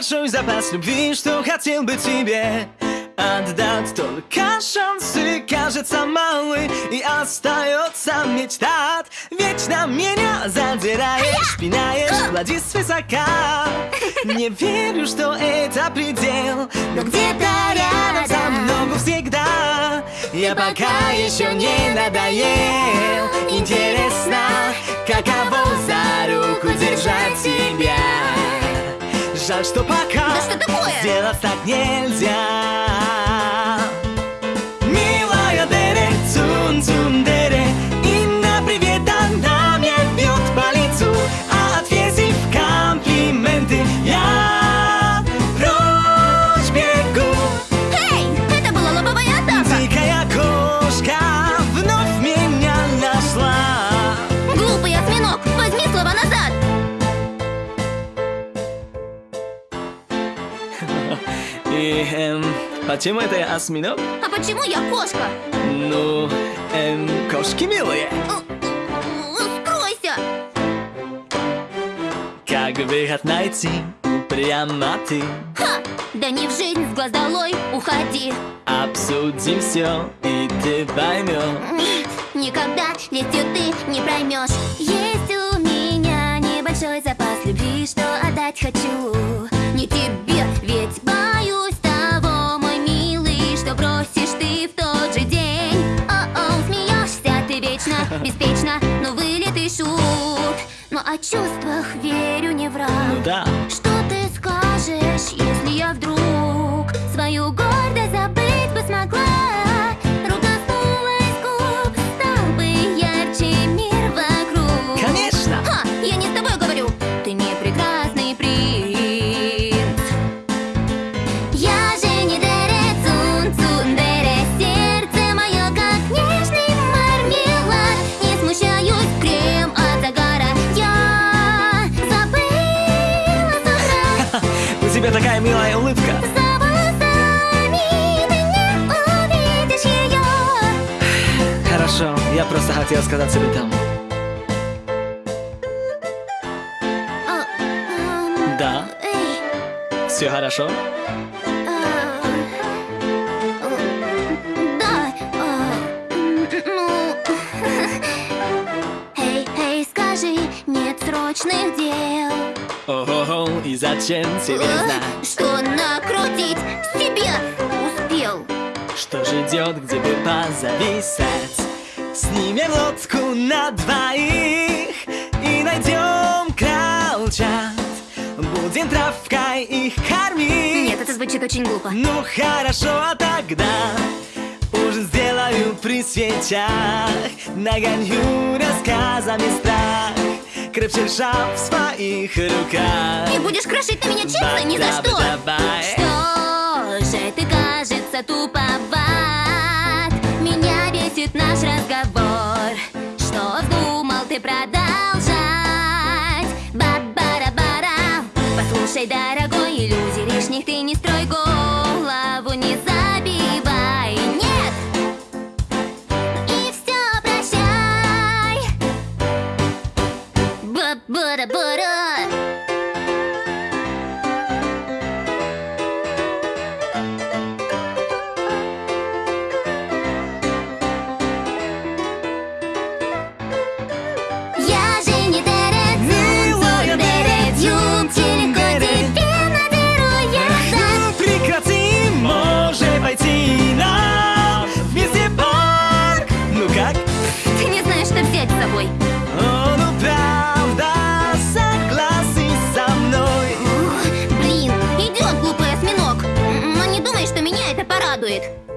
Небольшой запас любви, что хотел бы тебе отдать. Только шансы кажется малы И остается мечтать Вечно меня задираешь, пинаешь, глади свысока. Не верю, что это предел Но где-то рядом со мной всегда. Я пока еще не надоел. Интересно, каково за руку держать Жаль, что пока Да что такое? сделать так нельзя И, эм, почему это я осьминог? А почему я кошка? Ну, эм, кошки милые Скройся! Как выход найти, прямо ты Ха! Да не в жизнь с глаз долой, уходи! Обсудим все, и ты поймешь Никогда лестью ты не проймешь Есть у меня небольшой запас любви, что отдать вечно, беспечно Но вылет и шут. Но о чувствах верю не враг. Ну да, Что ты скажешь, если я вдруг свою гордость тебя такая милая улыбка За волосами ты не увидишь ее. Хорошо, я просто хотел сказать тебе там А, ам, Да, Эй, все хорошо? И зачем тебе знать? Что накрутить себе успел? Что ждет, где бы позависать? Снимем лодку на двоих И найдем кролчат Будем травкой их кормить. Нет, это звучит очень глупо. Ну хорошо, а тогда Ужин сделаю при свечах. Нагоню рассказами страх Крепче держа в своих руках. И будешь крошить на меня чипсы? Ни за что. Давай. Что же ты, кажется, туповат? Меня бесит наш разговор. Что вздумал ты продать Butter, butter. it.